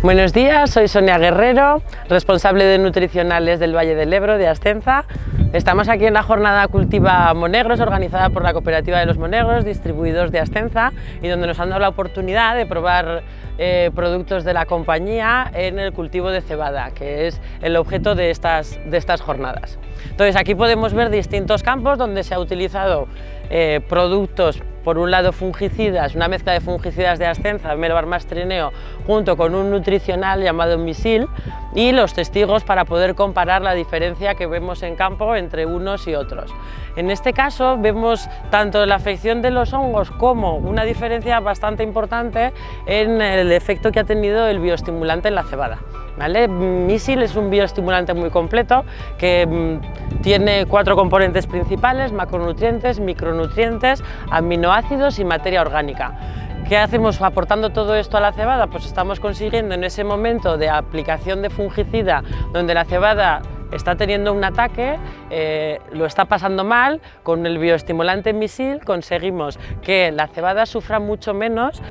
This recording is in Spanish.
Buenos días, soy Sonia Guerrero, responsable de nutricionales del Valle del Ebro de Ascenza. Estamos aquí en la jornada Cultiva Monegros, organizada por la Cooperativa de los Monegros, distribuidos de Ascenza, y donde nos han dado la oportunidad de probar eh, productos de la compañía en el cultivo de cebada, que es el objeto de estas, de estas jornadas. Entonces aquí podemos ver distintos campos donde se ha utilizado eh, productos por un lado fungicidas, una mezcla de fungicidas de ascenza, melbarmastrineo, junto con un nutricional llamado misil y los testigos para poder comparar la diferencia que vemos en campo entre unos y otros. En este caso vemos tanto la afección de los hongos como una diferencia bastante importante en el efecto que ha tenido el bioestimulante en la cebada. ¿Vale? Misil es un bioestimulante muy completo que mm, tiene cuatro componentes principales, macronutrientes, micronutrientes, aminoácidos y materia orgánica. ¿Qué hacemos aportando todo esto a la cebada? Pues estamos consiguiendo en ese momento de aplicación de fungicida donde la cebada está teniendo un ataque, eh, lo está pasando mal, con el bioestimulante misil conseguimos que la cebada sufra mucho menos